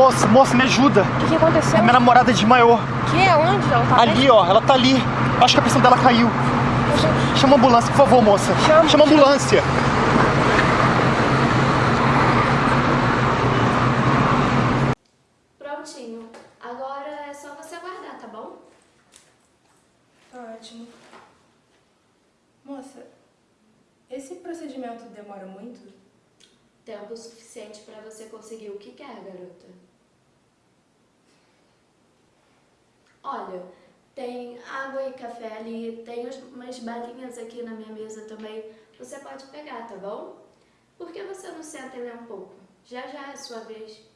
Moça, moça, me ajuda. O que, que aconteceu? Minha namorada desmaiou. Que? Onde? Ela tá Ali, ó, ela tá ali. Acho que a pressão dela caiu. Chama a ambulância, por favor, moça. Chama, Chama a ambulância. Prontinho. Agora é só você aguardar, tá bom? Ótimo. Moça, esse procedimento demora muito? Tempo suficiente pra você conseguir o que quer, garota. Olha, tem água e café ali, tem umas balinhas aqui na minha mesa também. Você pode pegar, tá bom? Por que você não senta e um pouco? Já já é sua vez.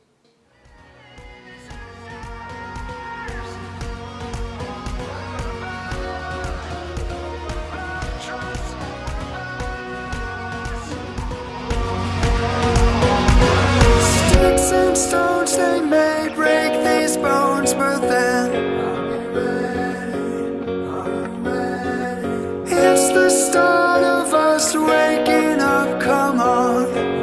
Sticks and stones they may break these bones, but then it's the start of us waking up. Come on.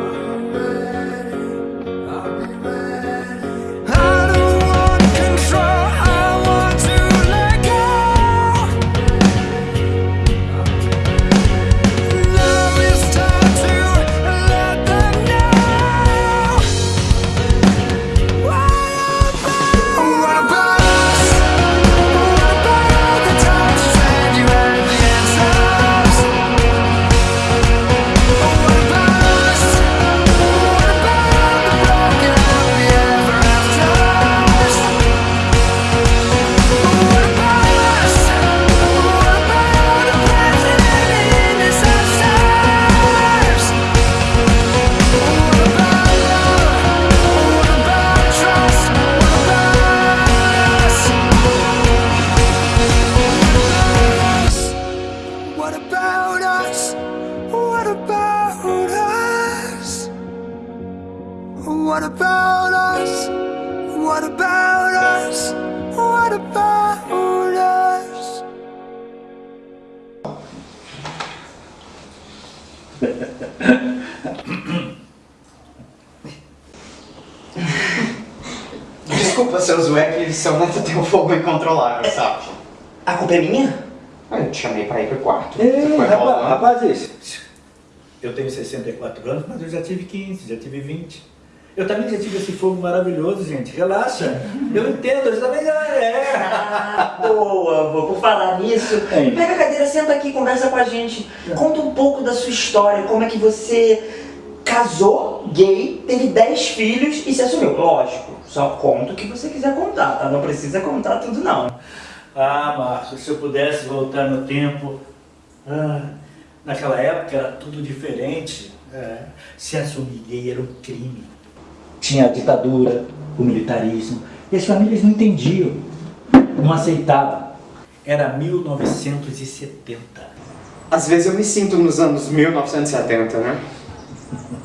Já tive esse fogo maravilhoso, gente. Relaxa. Eu entendo, eu também já é. Ah, boa, boa. Por falar nisso, Hein? pega a cadeira, senta aqui, conversa com a gente. Conta um pouco da sua história, como é que você casou, gay, teve 10 filhos e se assumiu. Lógico, só conta o que você quiser contar, tá? Não precisa contar tudo, não. Ah, Márcio, se eu pudesse voltar no tempo. ah, naquela época era tudo diferente. É, se assumir gay era um crime. Tinha a ditadura, o militarismo, e as famílias não entendiam, não aceitavam. Era 1970. Às vezes eu me sinto nos anos 1970, né?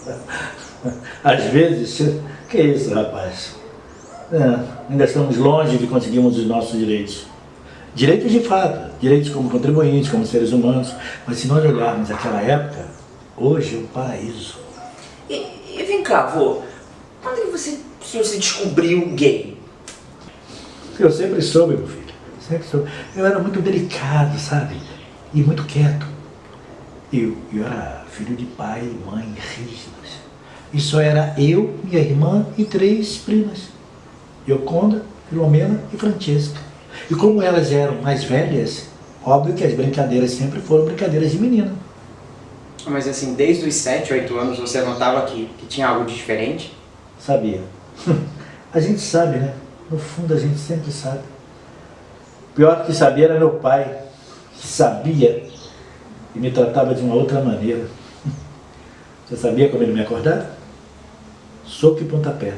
Às vezes, que isso, rapaz? É, ainda estamos longe de conseguirmos os nossos direitos. Direitos de fato, direitos como contribuintes, como seres humanos. Mas se nós olharmos aquela época, hoje é um paraíso. E, e vem cá, vô, quando que você se se descobriu gay? Eu sempre soube, meu filho. Sempre soube. Eu era muito delicado, sabe? E muito quieto. Eu, eu era filho de pai e mãe rígidos. E só era eu, minha irmã e três primas. Yoconda, Filomena e Francesca. E como elas eram mais velhas, óbvio que as brincadeiras sempre foram brincadeiras de menina. Mas assim, desde os 7, 8 anos você notava que, que tinha algo de diferente? Sabia. A gente sabe, né? No fundo a gente sempre sabe. Pior que sabia era meu pai, que sabia e me tratava de uma outra maneira. Você sabia como ele me acordava? Soco e pontapé.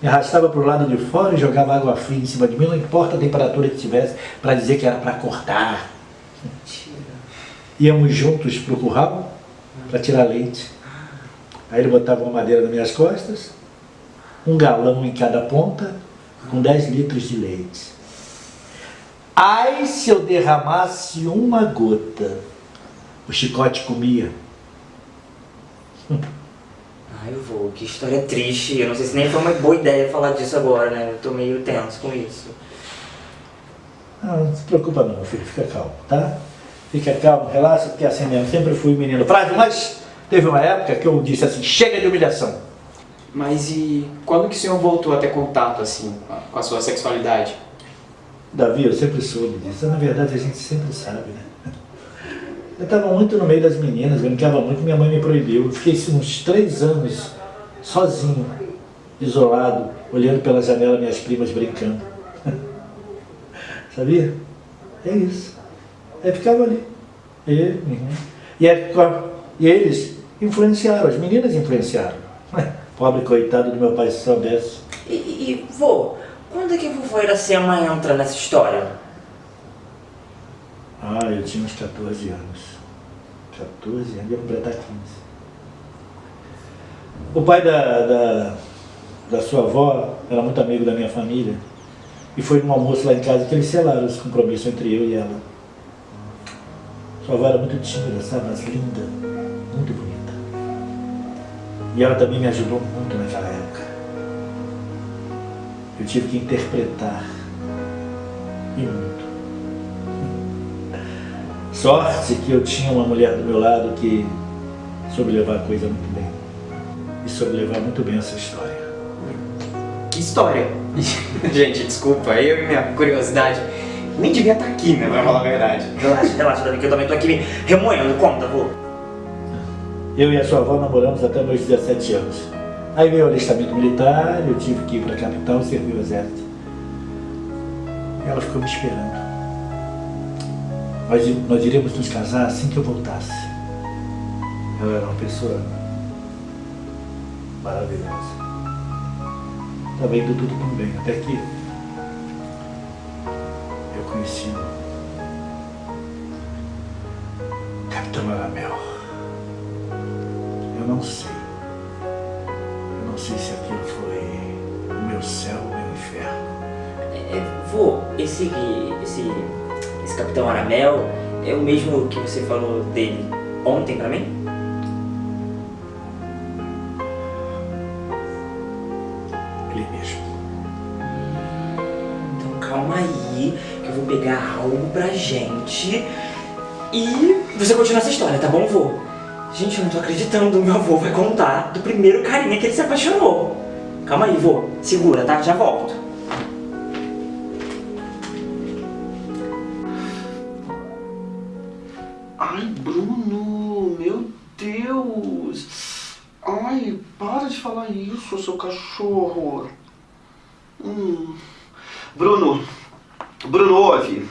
Me arrastava para o lado de fora e jogava água fria em cima de mim, não importa a temperatura que tivesse, para dizer que era para acordar. Íamos juntos para o curral para tirar leite. Aí ele botava uma madeira nas minhas costas, um galão em cada ponta, com 10 litros de leite. Ai, se eu derramasse uma gota, o chicote comia. Ai, vô, que história triste. Eu não sei se nem foi uma boa ideia falar disso agora, né? Eu tô meio tenso com isso. Não, não se preocupa não, meu filho, fica calmo, tá? Fica calmo, relaxa, porque assim mesmo, sempre fui menino frágil, mas teve uma época que eu disse assim, chega de humilhação. Mas e quando que o senhor voltou a ter contato, assim, com a- sua sexualidade? Davi, eu sempre soube disso, na verdade a gente sempre sabe, né? Eu estava muito no meio das meninas, brincava muito, minha mãe me proibiu. Eu fiquei assim, uns três anos sozinho, isolado, olhando pela janela minhas primas brincando. Sabia? É isso. Aí ficava ali. E, uhum. e, é, e eles influenciaram, as meninas influenciaram. Pobre coitado do meu pai se soubesse. E, e, vô, quando é que a vovó Iracema entra nessa história? Ah, eu tinha uns 14 anos. 14 anos, ia completar 15. O pai da, da, da sua avó era muito amigo da minha família. E foi num almoço lá em casa que eles selaram esse compromisso entre eu e ela. Sua avó era muito tímida, sabe? Mas linda, muito bonita. E ela também me ajudou muito naquela época. Eu tive que interpretar. E muito. Sorte que eu tinha uma mulher do meu lado que soube levar a coisa muito bem. E soube levar muito bem essa história. Que história! Gente, desculpa, eu e minha curiosidade nem devia estar aqui, né, pra falar a verdade. Relaxa, relaxa, Davi, que eu também tô aqui me remoendo. Conta, vô. Eu e a sua avó namoramos até meus 17 anos. Aí veio o alistamento militar, eu tive que ir para a capital servir o exército. E ela ficou me esperando. Nós, nós iríamos nos casar assim que eu voltasse. Ela era uma pessoa maravilhosa. Estava indo tudo tão bem, até que eu conheci esse Capitão Aramel é o mesmo que você falou dele ontem pra mim? Ele mesmo. Então calma aí, que eu vou pegar algo pra gente e você continua essa história, tá bom, vô? Gente, eu não tô acreditando, meu avô vai contar do primeiro carinha que ele se apaixonou. Calma aí, vô, segura, tá? Já volto. Ai, para de falar isso, seu cachorro. Hum. Bruno, Bruno, ouve.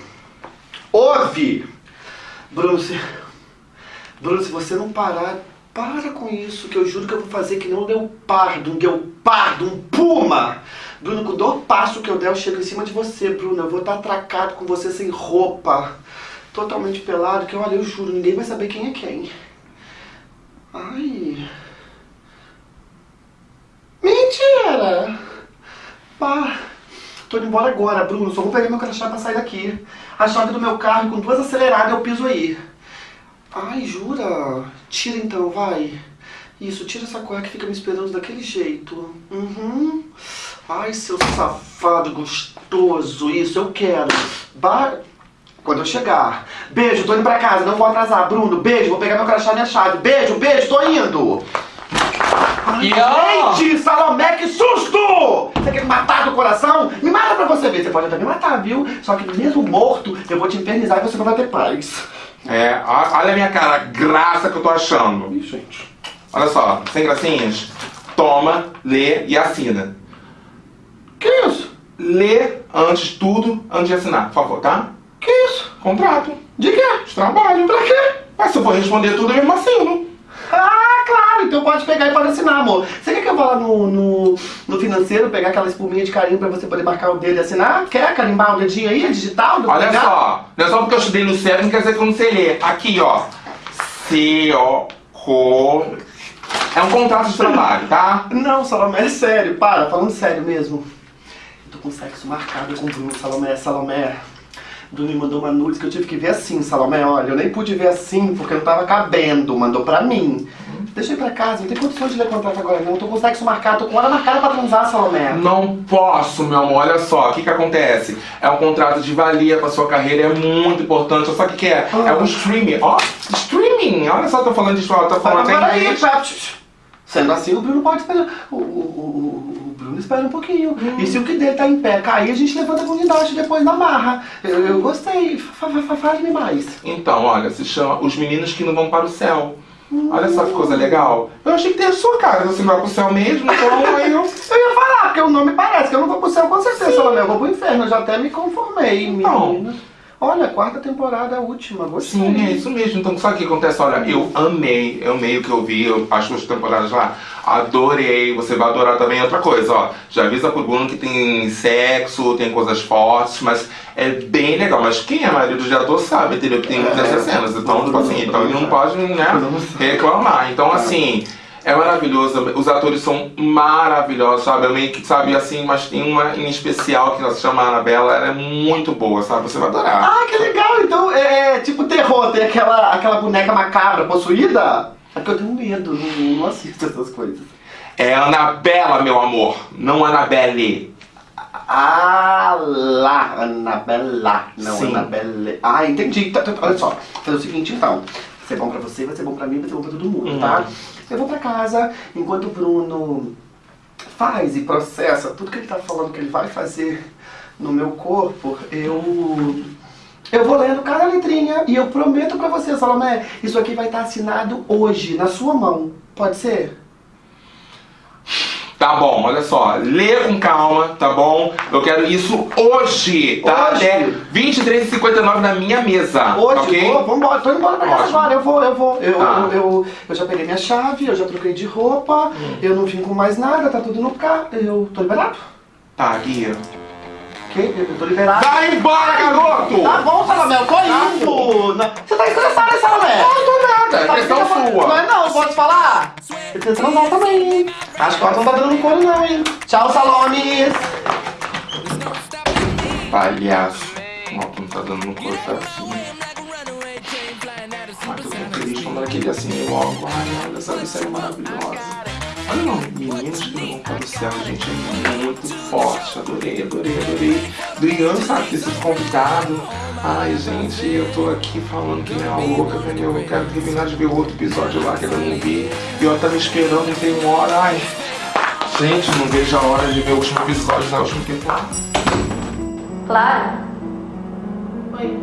Ouve! Bruno, se... Bruno, se você não parar, para com isso, que eu juro que eu vou fazer que nem um leopardo, um guepardo, um puma. Bruno, com o passo que eu der, eu chego em cima de você, Bruno. Eu vou estar atracado com você sem roupa totalmente pelado, que olha, eu juro, ninguém vai saber quem é quem. Ai. Mentira! Pá. Tô indo embora agora, Bruno. Só vou pegar meu crachá pra sair daqui. A chave do meu carro, com duas aceleradas, eu piso aí. Ai, jura? Tira então, vai. Isso, tira essa cueca que fica me esperando daquele jeito. Uhum. Ai, seu safado gostoso. Isso, eu quero. Ba quando eu chegar. Beijo, tô indo pra casa, não vou atrasar. Bruno, beijo, vou pegar meu crachá e minha chave. Beijo, beijo, tô indo. Ai, gente, Salomé, que susto! Você quer me matar do coração? Me mata pra você ver. Você pode até me matar, viu? Só que mesmo morto, eu vou te infernizar e você não vai ter paz. É, olha a minha cara, graça que eu tô achando. Ih, gente. Olha só, sem gracinhas. Toma, lê e assina. Que isso? Lê antes de tudo, antes de assinar, por favor, tá? Que isso? Contrato. De quê? De trabalho. Pra quê? Mas se eu for responder tudo, eu mesmo assino. Ah, claro, então pode pegar e pode assinar, amor. Você quer que eu vá lá no, no, no financeiro pegar aquela espuminha de carinho pra você poder marcar o dedo e assinar? Quer carimbar o dedinho aí, é digital? Olha lugar? só, não é só porque eu estudei no cérebro, não quer dizer que eu não sei ler. Aqui, ó. C, O, Co. É um contrato de trabalho, tá? Não, Salomé, é sério, para, falando sério mesmo. Eu tô com sexo marcado com o Bruno, Salomé, Salomé. Bruno me mandou uma nudes que eu tive que ver assim, Salomé. Olha, eu nem pude ver assim porque não tava cabendo. Mandou pra mim. Deixa eu ir pra casa, não tem condições de ler contrato agora não. Tô com sexo marcado, tô com hora marcada pra transar, Salomé. Não posso, meu amor. Olha só, o que que acontece? É um contrato de valia pra sua carreira, é muito importante. Só que o que é? É um streaming. Ó, streaming! Olha só, tô falando de escola, tô falando até Agora aí, Sendo assim, o Bruno pode esperar. O, o, o, Bruno espera um pouquinho. E se o que dele tá em pé cair, a gente levanta com unidade depois na marra. Eu, eu gostei. Fa- fa- fa- Fale-me mais. Então, olha, se chama Os Meninos que Não Vão para o Céu. Olha só que coisa legal. Eu achei que tem a sua cara, você não vai pro céu mesmo, então aí eu... Eu ia falar, porque o nome parece que eu não vou pro céu com certeza, Salomé. Eu vou pro inferno, eu já até me conformei, Então. menina. Olha, quarta temporada, a última, gostei. Sim, é isso mesmo. Então, sabe o que acontece? Olha, eu amei, eu amei o que eu vi, eu- as duas temporadas lá. Adorei, você vai adorar também outra coisa, ó. Já avisa pro Bruno que tem sexo, tem coisas fortes, mas é bem legal. Mas quem é marido de ator sabe, entendeu? Que tem muitas dessas cenas. Então, tipo assim, então ele não pode, né, reclamar. Então, assim. É maravilhoso, os atores são maravilhosos, sabe? Eu meio que, sabe, assim, mas tem uma em especial que ela se chama Anabela, ela é muito boa, sabe? Você vai adorar. Ah, que legal! Então é tipo terror, tem aquela, aquela boneca macabra possuída? É que eu tenho medo, não, não assisto essas coisas. É Anabela, meu amor, não Anabelle. Ah lá, Anabela, não Sim. Anabelle. Ah, entendi. Tá, tá, Olha só, vou fazer o seguinte então. Vai ser bom pra você, vai ser bom pra mim, vai ser bom pra todo mundo, tá? Eu vou pra casa, enquanto o Bruno faz e processa tudo que ele tá falando que ele vai fazer no meu corpo, eu... Eu vou lendo cada letrinha e eu prometo pra você, Salomé, isso aqui vai estar assinado hoje, na sua mão. Pode ser? Tá bom, olha só, lê com calma, tá bom? Eu quero isso hoje, tá? Hoje? Até 23h59 na minha mesa, Hoje, ok? vou, vambora, tô indo embora pra casa agora, eu vou, eu vou. Eu, Tá. eu, eu, eu já peguei minha chave, eu já troquei de roupa, eu não vim com mais nada, tá tudo no carro. Eu tô liberado? Tá, Guia. Ok? Eu tô liberado. Vai embora, garoto! Tá bom, Salomé, eu tô indo. Não- Você tá estressado, Salomé? Não tô nada, é Sabe questão sua. Não é não, pode falar? Eu tenho transar também, hein? Acho que ela não tá dando couro não, hein? Tchau, Salomes! Palhaço. Ó, tu não tá dando no corpo assim. Mas eu tô feliz quando ela queria assim logo. Ai, olha essa série maravilhosa. Olha não, meninos que não vão para o céu, gente, é muito forte. Adorei, adorei, adorei. Adriano, sabe, ter sido convidado. Ai, gente, eu tô aqui falando que nem a louca, entendeu? Eu quero terminar de ver o outro episódio lá que eu não vi. E eu tava esperando e tem uma hora. Ai, gente, não vejo a hora de ver o último episódio da última temporada. Claro, Oi,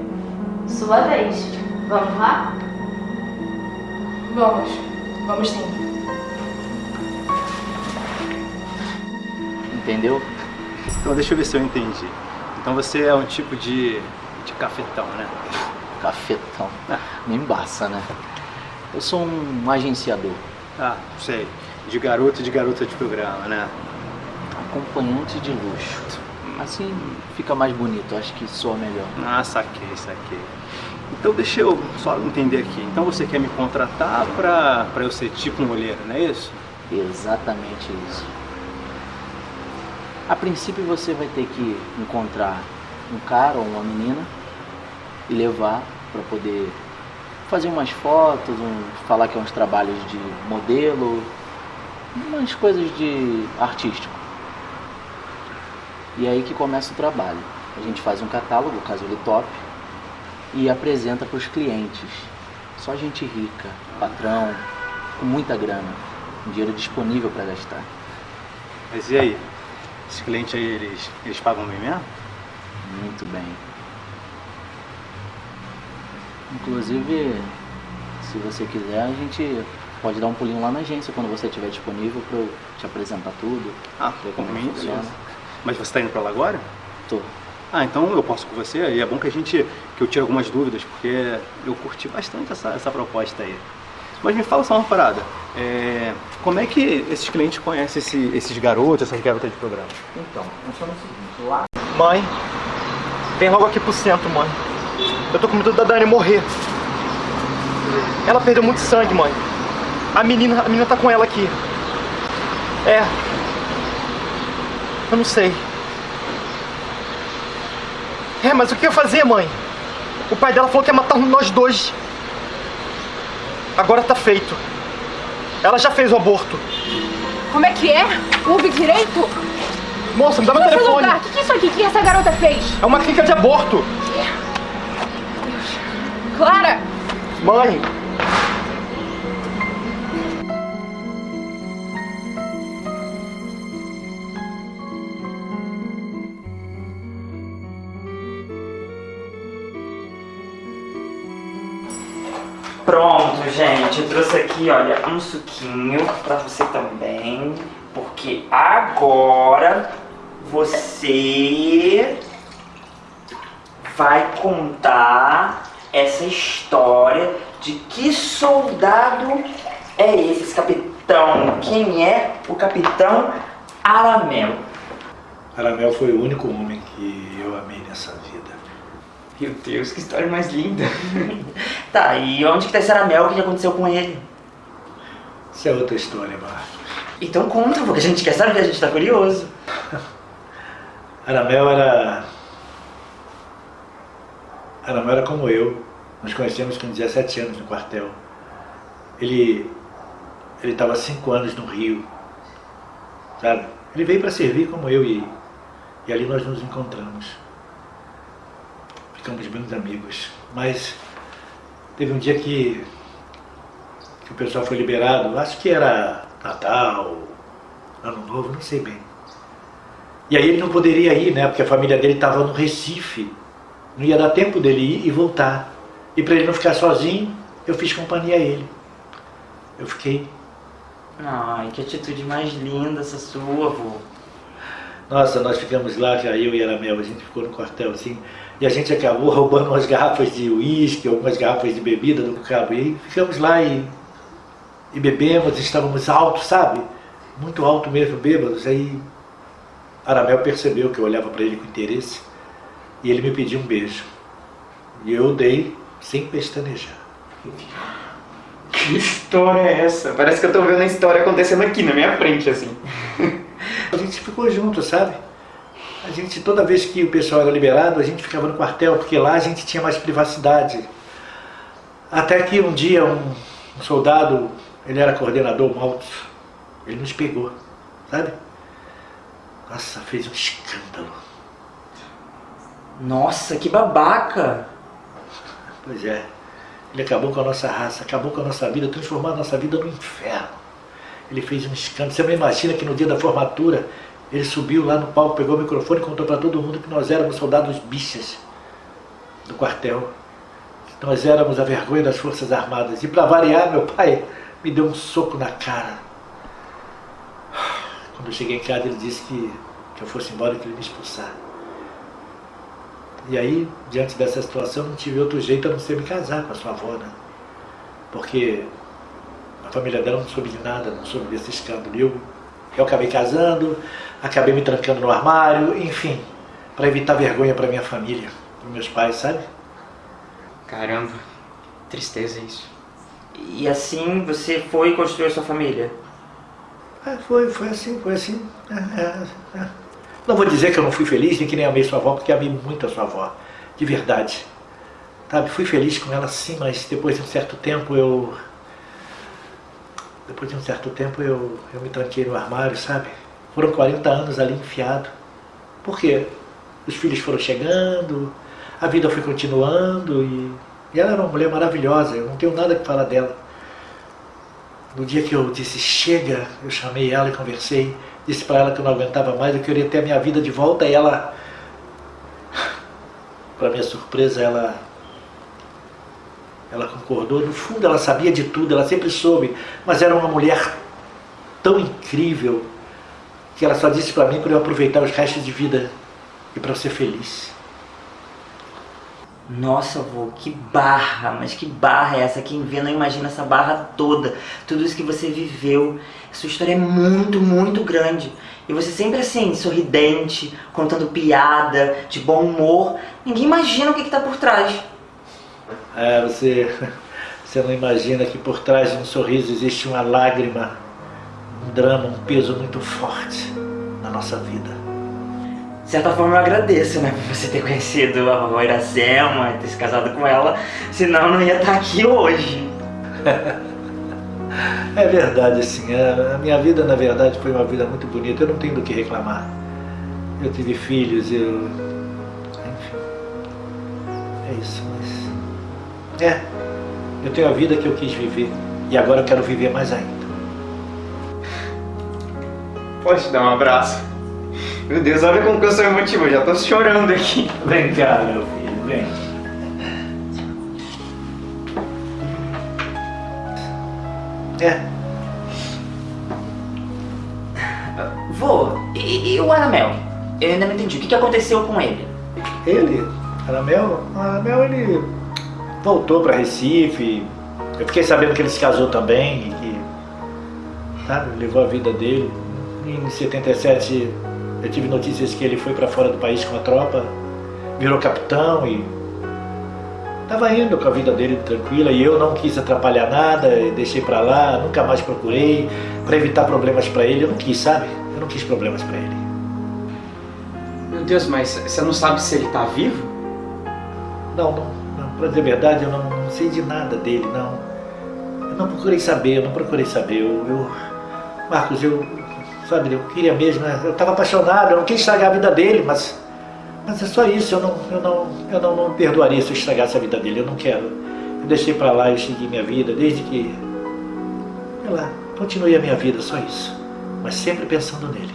sua vez. Vamos lá? vamos. Vamos sim. Entendeu? Então deixa eu ver se eu entendi. Então você é um tipo de, de cafetão, né? Cafetão. Me embaça, né? Eu sou um agenciador, Ah, sei. De garoto e de garota de programa, né? acompanhante de luxo. Assim fica mais bonito, acho que soa melhor. Ah, saquei, saquei. Então deixa eu só entender aqui. Então você quer me contratar pra, pra eu ser tipo um olheiro, não é isso? Exatamente isso. A princípio você vai ter que encontrar um cara ou uma menina e levar para poder fazer umas fotos, um- falar que é uns trabalhos de modelo, umas coisas de artístico. E aí que começa o trabalho. A gente faz um catálogo, caso ele top, e apresenta para os clientes. Só gente rica, patrão, com muita grana, dinheiro disponível para gastar. Mas e aí? Esses clientes aí, eles, eles pagam bem mesmo? Muito bem. Inclusive, se você quiser, a gente pode dar um pulinho lá na agência quando você estiver disponível para eu te apresentar tudo. Ah, ver como mim, funciona. beleza. Mas você tá indo pra lá agora? Tô. Ah, então eu posso com você. E é bom que a gente, que eu tire algumas dúvidas, porque eu curti bastante essa, essa proposta aí. Mas me fala só uma parada. É, como é que esses clientes conhecem esse- esses garotos, essas garotas de programa? Então, funciona o seguinte, lá Mãe, vem logo aqui pro centro, mãe. Eu tô com medo da Dani morrer. Ela perdeu muito sangue, mãe. A menina, a menina tá com ela aqui. É. Eu não sei. É, mas o que eu fazer, mãe? O pai dela falou que ia matar nós dois. Agora tá feito. Ela já fez o aborto. Como é que é? Ouve direito? Moça, me dá meu telefone. lugar, o que, que é isso aqui? O que essa garota fez? É uma clínica de aborto. Clara! Mãe, Pronto, gente, eu trouxe aqui, olha, um suquinho pra você também, porque agora você vai contar essa história de que soldado é esse, esse capitão? Quem é o capitão Aramel? Aramel foi o único homem que eu amei nessa vida. Meu Deus, que história mais linda. tá, e onde que tá esse Aramel? O que que aconteceu com ele? Isso é outra história, Marcos. Então conta, porque a gente quer saber, a gente tá curioso. Aramel era. Aramel era como eu. Nos conhecemos com 17 anos no quartel. Ele. Ele estava há 5 anos no Rio. Sabe? Ele veio para servir como eu e. E ali nós nos encontramos. Ficamos bons amigos. Mas teve um dia que. que o pessoal foi liberado. Acho que era Natal, Ano Novo, não sei bem. E aí ele não poderia ir, né? Porque a família dele estava no Recife. Não ia dar tempo dele ir e voltar. E para ele não ficar sozinho, eu fiz companhia a ele. Eu fiquei. Ai, que atitude mais linda essa sua, vô. Nossa, nós ficamos lá, já eu e Aramel, a gente ficou no quartel assim. E a gente acabou roubando umas garrafas de uísque, algumas garrafas de bebida do cabo. E aí ficamos lá e, e bebemos, estávamos altos, sabe? Muito alto mesmo, bêbados. Aí Aramel percebeu que eu olhava para ele com interesse e ele me pediu um beijo. E eu dei sem pestanejar. Que história é essa? Parece que eu tô vendo a história acontecendo aqui na minha frente, assim. A gente ficou junto, sabe? A gente, toda vez que o pessoal era liberado, a gente ficava no quartel, porque lá a gente tinha mais privacidade. Até que um dia um, um soldado, ele era coordenador malto, ele nos pegou, sabe? Nossa, fez um escândalo. Nossa, que babaca! Pois é. Ele acabou com a nossa raça, acabou com a nossa vida, transformou a nossa vida no inferno. Ele fez um escândalo. Você não imagina que no dia da formatura, ele subiu lá no palco, pegou o microfone e contou para todo mundo que nós éramos soldados bichas do quartel. Nós éramos a vergonha das Forças Armadas. E para variar, meu pai me deu um soco na cara. Quando eu cheguei em casa, ele disse que, que eu fosse embora e que ele me expulsar. E aí, diante dessa situação, não tive outro jeito a não ser me casar com a sua avó, né? Porque a família dela não soube de nada, não soube desse escândalo. Eu, eu acabei casando, acabei me trancando no armário, enfim, para evitar vergonha para minha família, para meus pais, sabe? Caramba, tristeza isso. E assim você foi e construiu a sua família? É, foi, foi assim, foi assim. É, é, é. Não vou dizer que eu não fui feliz, nem que nem amei sua avó, porque amei muito a sua avó, de verdade. Sabe, fui feliz com ela sim, mas depois de um certo tempo eu... Depois de um certo tempo eu, eu me tranquei no armário, sabe? Foram 40 anos ali enfiado. Por quê? Os filhos foram chegando, a vida foi continuando e, e ela era uma mulher maravilhosa, eu não tenho nada que falar dela. No dia que eu disse chega, eu chamei ela e conversei, disse para ela que eu não aguentava mais, eu queria ter a minha vida de volta e ela, para minha surpresa, ela ela concordou. No fundo ela sabia de tudo, ela sempre soube, mas era uma mulher tão incrível que ela só disse para mim para eu aproveitar os restos de vida e para ser feliz. Nossa, vô, que barra, mas que barra é essa? Quem vê não imagina essa barra toda. Tudo isso que você viveu. Sua história é muito, muito grande. E você sempre assim, sorridente, contando piada, de bom humor. Ninguém imagina o que, que tá por trás. É, você, você não imagina que por trás de um sorriso existe uma lágrima, um drama, um peso muito forte na nossa vida. De certa forma eu agradeço, né, por você ter conhecido a vovó Iracema, ter se casado com ela, senão eu não ia estar aqui hoje. É verdade, assim, a a minha vida, na verdade, foi uma vida muito bonita, eu não tenho do que reclamar. Eu tive filhos, eu... Enfim, é isso, mas... É, eu tenho a vida que eu quis viver, e agora eu quero viver mais ainda. Pode te dar um abraço? Meu Deus, olha como que eu sou emotivo, eu já tô chorando aqui. Vem cá, meu filho, vem. É, Vô, e, e o Aramel? Eu ainda não entendi. O que, que aconteceu com ele? ele, Aramel, Aramel, ele voltou para Recife, eu fiquei sabendo que ele se casou também, e que, sabe, levou a vida dele. Em 77, eu tive notícias que ele foi para fora do país com a tropa, virou capitão e estava indo com a vida dele tranquila e eu não quis atrapalhar nada, deixei para lá, nunca mais procurei para evitar problemas para ele, eu não quis, sabe? Eu não quis problemas para ele. Meu Deus, mas você não sabe se ele tá vivo? Não, não, não para dizer a verdade, eu não, não sei de nada dele, não. Eu não procurei saber, eu não procurei saber. Eu, eu- Marcos, eu, sabe, eu queria mesmo, né? eu estava apaixonado, eu não quis estragar a vida dele, mas, mas é só isso, eu não, eu não, eu não, não perdoaria se eu estragasse a vida dele, eu não quero. Eu deixei para lá, eu segui minha vida, desde que, sei lá, continuei a minha vida, só isso. Mas sempre pensando nele.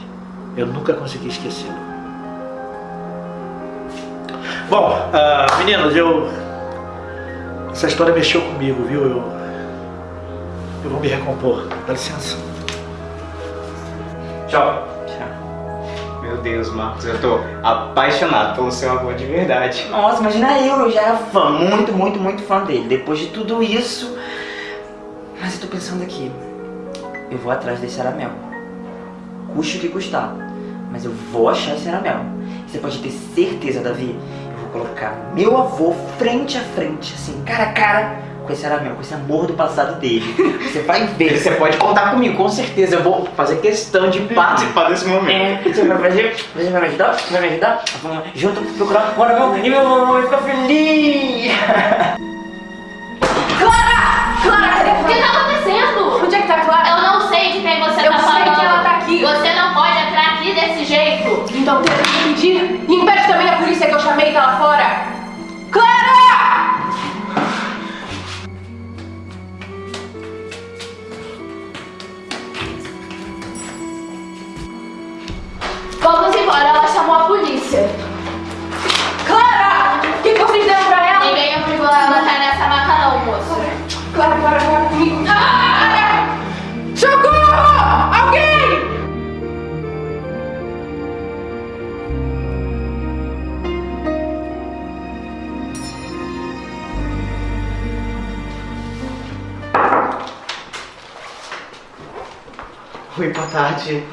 Eu nunca consegui esquecê-lo. Bom, ah, meninos, eu. Essa história mexeu comigo, viu? Eu. Eu vou me recompor. Dá licença. Tchau. Meu Deus, Marcos, eu tô apaixonado pelo seu avô de verdade. Nossa, imagina eu, eu já era fã, muito, muito, muito fã dele. Depois de tudo isso. Mas eu tô pensando aqui. Eu vou atrás desse Aramel. Custe o que custar. Mas eu vou achar esse Aramel. Você pode ter certeza, Davi. Eu colocar meu avô frente a frente, assim, cara a cara, com esse Aramel, com esse amor do passado dele. Você vai ver. Você pode contar comigo, com certeza. Eu vou fazer questão de participar desse momento. É, você vai fazer? Você vai me ajudar? Você vai me ajudar? Vamos junto procurar o Aramel e meu avô vai ficar feliz. Clara! Clara, cadê? O que tá acontecendo? Onde é que tá a Clara? Eu não sei de quem você Eu tá sei falando. que ela tá aqui. Você não pode entrar aqui desse jeito. Então tenta me impedir polícia que eu chamei tá lá fora. Clara! Vamos embora, ela chamou a polícia. Clara! O que, que vocês deram pra ela? Ninguém obrigou ela a estar nessa maca não, moço. Clara, Clara, Clara, tarde.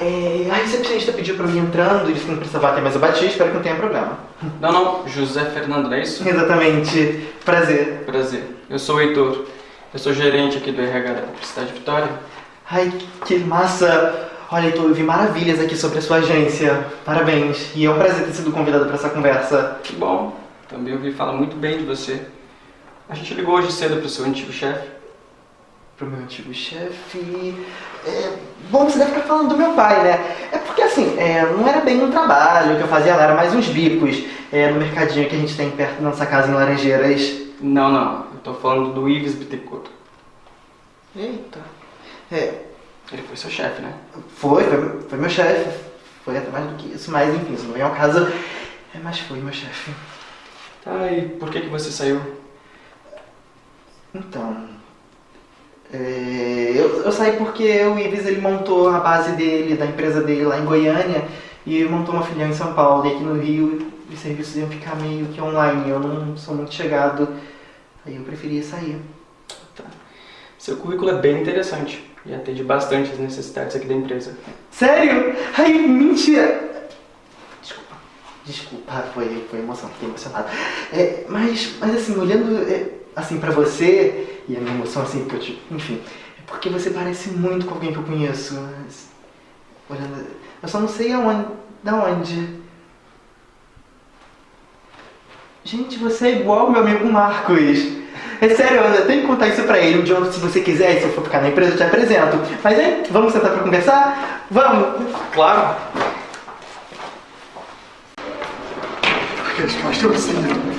É, a recepcionista pediu pra mim entrando, disse que não precisava ter mais eu bati, espero que não tenha problema. Não, não, José Fernando, não é isso? Exatamente. Prazer. Prazer. Eu sou o Heitor. Eu sou gerente aqui do RH da Publicidade Vitória. Ai, que massa. Olha, Heitor, eu vi maravilhas aqui sobre a sua agência. Parabéns. E é um prazer ter sido convidado para essa conversa. Que bom. Também ouvi falar muito bem de você. A gente ligou hoje cedo pro seu antigo chefe. Pro meu antigo chefe. É, bom, você deve ficar falando do meu pai, né? É porque assim, é, não era bem um trabalho que eu fazia lá, era mais uns bicos é, no mercadinho que a gente tem perto da nossa casa em Laranjeiras. Não, não. Eu tô falando do Ives Bittencourt. Eita. É, Ele foi seu chefe, né? foi, foi, foi meu chefe. Foi até mais do que isso, mas enfim, isso não é o caso. É, mas foi meu chefe. Tá, e por que que você saiu? Então. É, eu, eu saí porque o Ives ele montou a base dele, da empresa dele lá em Goiânia e montou uma filial em São Paulo. E aqui no Rio os serviços iam ficar meio que online. Eu não sou muito chegado, aí eu preferia sair. Seu currículo é bem interessante e atende bastante as necessidades aqui da empresa. Sério? Ai, mentira! Desculpa. Desculpa, foi, foi emoção, fiquei emocionado. É, mas, mas assim, olhando é, assim pra você, e a minha emoção assim, porque eu te, enfim, é porque você parece muito com alguém que eu conheço. Olhando, eu só não sei aonde, Da onde? Gente, você é igual meu amigo Marcos. É sério, eu tenho que contar isso pra ele. Um dia, se você quiser, se eu for ficar na empresa, eu te apresento. Mas hein, vamos sentar pra conversar? Vamos! Claro. Aqueles caras estão me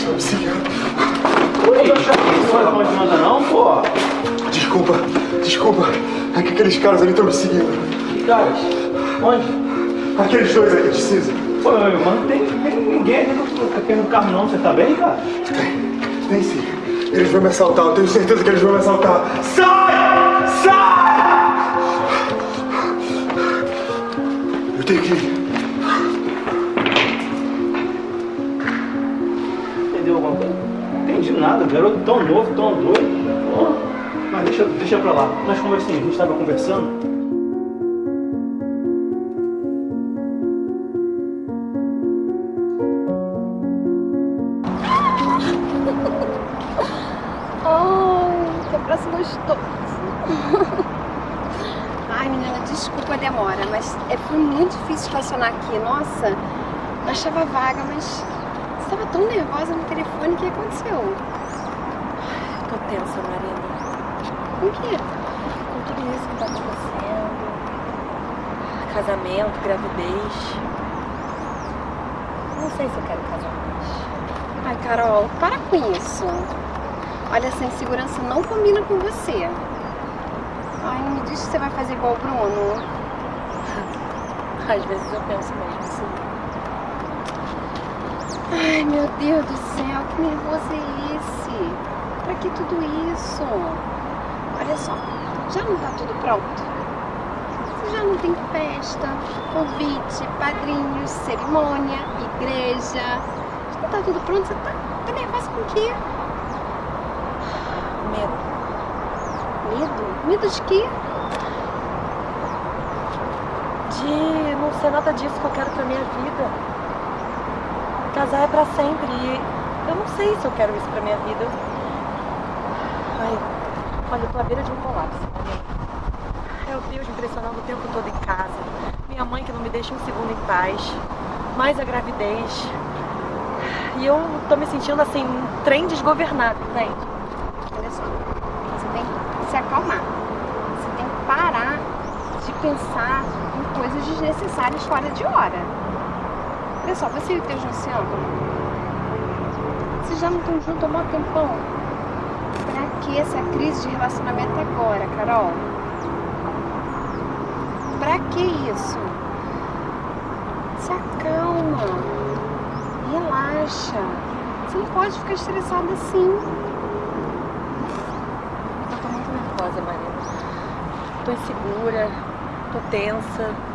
Estão me seguindo. Oi, não pode nada não, pô. Desculpa, desculpa. É que aqueles caras ali estão me seguindo. Que caras? Onde? Aqueles dois ali cinza. Pô, meu irmão, não tem, tem ninguém aqui no carro não. Você tá bem, cara? Tem sim. Eles vão me assaltar, eu tenho certeza que eles vão me assaltar. Sai! Sai! Eu tenho que ir. Entendi nada. Garoto tão novo, tão doido. Mas deixa, deixa pra lá. Nós conversamos, a gente tava conversando. Ai, que abraço gostoso. Ai, menina, desculpa a demora, mas é, foi muito difícil estacionar aqui. Nossa, eu achava vaga, mas estava tão nervosa no telefone, o que aconteceu? Tô tensa, Marina. Com o quê? Com tudo isso que tá acontecendo. Casamento, gravidez. Não sei se eu quero casar mais. Ai, Carol, para com isso. Olha, essa insegurança não combina com você. Ai, não me diz que você vai fazer igual o Bruno. Às vezes eu penso mesmo. Ai, meu Deus do céu, que nervoso é esse? Pra que tudo isso? Olha só, já não tá tudo pronto? Você já não tem festa, convite, padrinhos, cerimônia, igreja. Já não tá tudo pronto? Você tá, tá nervosa com o quê? Medo. Medo? Medo de quê? De não ser nada disso que eu quero pra minha vida. Casar é pra sempre e eu não sei se eu quero isso pra minha vida. Ai, olha, eu tô à beira de um colapso. Marina. É o Deus me pressionando o tempo todo em casa. Minha mãe que não me deixa um segundo em paz. Mais a gravidez. E eu tô me sentindo assim, um trem desgovernado, entende? Olha só, você tem que se acalmar. Você tem que parar de pensar em coisas desnecessárias fora de hora. Olha só, você e o teu amam? Vocês já não estão juntos há um tempão? Pra que essa crise de relacionamento agora, Carol? Pra que isso? Se acalma. Relaxa. Você não pode ficar estressada assim. Eu tô muito nervosa, Marina. Tô insegura, tô tensa.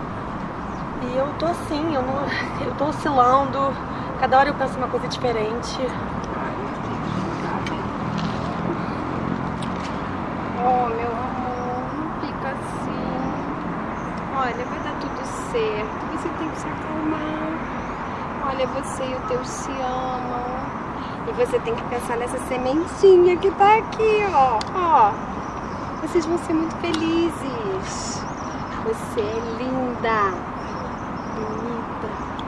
E eu tô assim, eu, não, eu tô oscilando. Cada hora eu penso uma coisa diferente. Oh, meu amor, não fica assim. Olha, vai dar tudo certo. Você tem que se acalmar. Olha, você e o teu se amam. E você tem que pensar nessa sementinha que tá aqui, ó. Ó. Vocês vão ser muito felizes. Você é linda,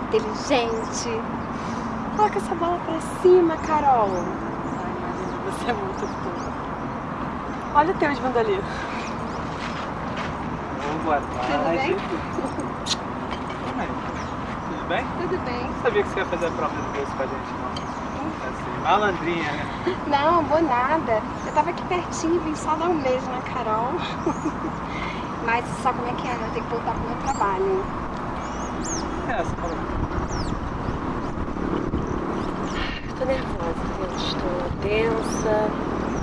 inteligente. Coloca essa bola pra cima, Carol. Você é muito fofa. Olha o Teus vindo ali. Boa Tudo bem? Tudo bem? Tudo bem. Não sabia que você ia fazer a prova de doce com a gente, não. Assim, malandrinha, né? Não, vou nada. Eu tava aqui pertinho, vim só dar um beijo na Carol. Mas sabe como é que é, né? Eu tenho que voltar pro meu trabalho. É, você falou. Tô nervosa, eu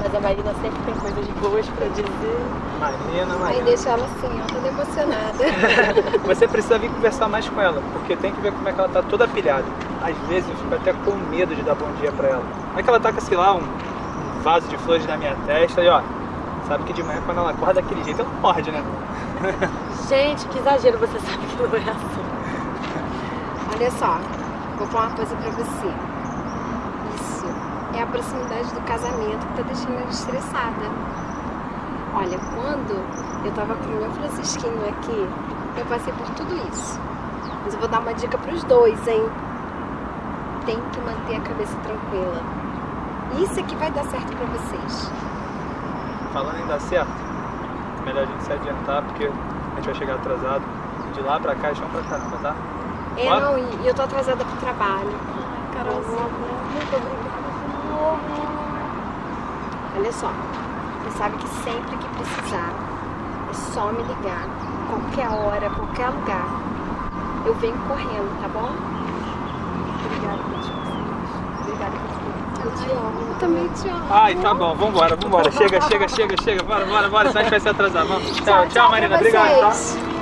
Mas a Marina sempre tem coisas boas pra dizer. Marina, Aí Marina. deixa ela assim, ó, toda emocionada. Você precisa vir conversar mais com ela, porque tem que ver como é que ela tá toda pilhada. Às vezes eu fico até com medo de dar bom dia pra ela. Como é que ela taca, sei lá, um, um vaso de flores na minha testa e ó, sabe que de manhã quando ela acorda daquele jeito ela morde, né? Gente, que exagero, você sabe que não é assim. Olha só, vou falar uma coisa pra você. É a proximidade do casamento que tá deixando ela estressada. Olha, quando eu tava com o meu Francisquinho aqui, Eu passei por tudo isso. Mas eu vou dar uma dica pros dois, hein? Tem que manter a cabeça tranquila. Isso é que vai dar certo pra vocês. Falando em dar certo, melhor a gente se adiantar porque a gente vai chegar atrasado. De lá pra cá, chão pra caramba, tá? É, Bora? não, e eu tô atrasada pro trabalho. Carolzinha, muito obrigada. Olha só, você sabe que sempre que precisar, é só me ligar. Qualquer hora, qualquer lugar. Eu venho correndo, tá bom? Obrigada por vocês. Obrigada por tudo. Eu te amo. Eu também te amo. Ai, tá bom, vambora, vambora. Chega, chega, chega, chega. Bora, bora, bora, senão a gente vai se atrasar. Vamos. Tchau, tchau, tchau Marina. Obrigado, tá?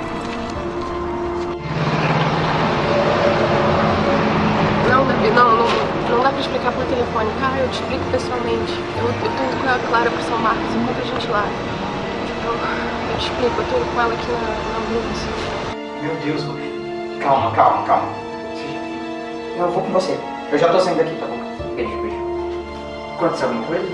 Telefone. Cara, eu te explico pessoalmente. Eu, eu tô indo com a Clara pro São Marcos, encontra a gente lá. Eu, eu te explico, eu tô indo com ela aqui na, na ambulância. Meu Deus, Ruth. Calma, calma, calma. Eu vou com você. Eu já tô saindo daqui, tá bom? Beijo, beijo. Aconteceu alguma coisa?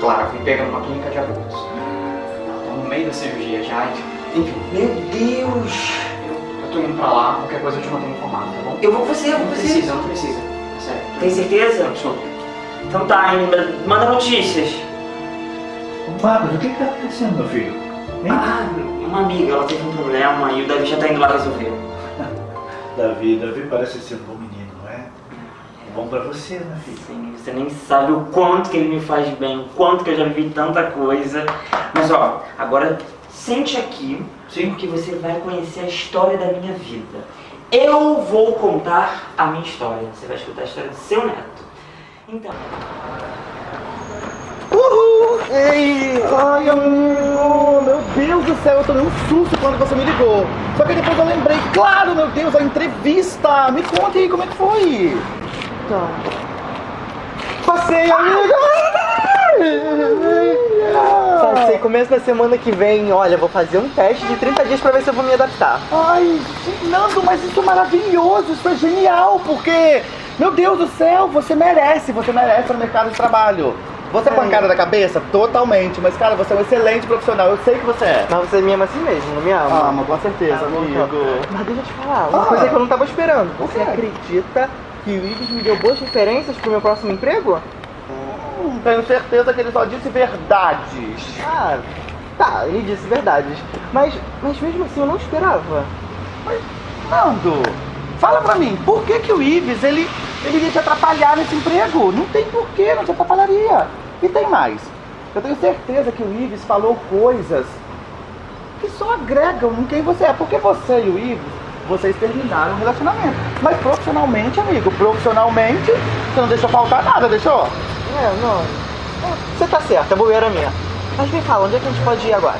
Claro, fui pega numa clínica de abortos. Ela tá no meio da cirurgia já. Enfim. Meu Deus! Eu, eu tô indo pra lá, qualquer coisa eu te mantenho informado, tá bom? Eu vou com você, eu vou Não com você. precisa, não precisa. Sério. Tem certeza? Absoluta. Então tá, manda notícias. Marcos, o que que tá acontecendo, meu filho? Hein? Ah, uma amiga, ela teve um problema e o Davi já tá indo lá resolver. Davi, Davi parece ser um bom menino, não é? É bom pra você, né, filho? Sim, você nem sabe o quanto que ele me faz bem, o quanto que eu já vivi tanta coisa. Mas ó, agora sente aqui, porque você vai conhecer a história da minha vida. Eu vou contar a minha história. Você vai escutar a história do seu neto. Então. Uhul! Ei! Ai, amigo! Meu Deus do céu, eu tomei um susto quando você me ligou. Só que depois eu lembrei, claro, meu Deus, a entrevista! Me conta aí como é que foi! Tá. Passei, amiga! Passei começo da semana que vem, olha, vou fazer um teste de 30 dias pra ver se eu vou me adaptar. Ai, Nando, mas isso é maravilhoso, isso é genial, porque, meu Deus do céu, você merece, você merece no mercado de trabalho. Você é pancada da cabeça? Totalmente, mas cara, você é um excelente profissional, eu sei que você é. Mas você me ama assim mesmo, não me ama? Ama, com certeza, amigo. Mas deixa eu te falar, uma Ah. coisa que eu não tava esperando. Você quê? acredita que o Ives me deu boas referências pro meu próximo emprego? Hum, tenho certeza que ele só disse verdades. Ah, tá, ele disse verdades. Mas, mas mesmo assim eu não esperava. Nando, fala pra mim, por que que o Ives, ele, ele iria te atrapalhar nesse emprego? Não tem porquê, não te atrapalharia. E tem mais, eu tenho certeza que o Ives falou coisas que só agregam em quem você é. Porque você e o Ives, vocês terminaram o relacionamento. Mas profissionalmente, amigo, profissionalmente, você não deixou faltar nada, deixou? É, não. Você tá certo, é bobeira minha. Mas me fala, onde é que a gente pode ir agora?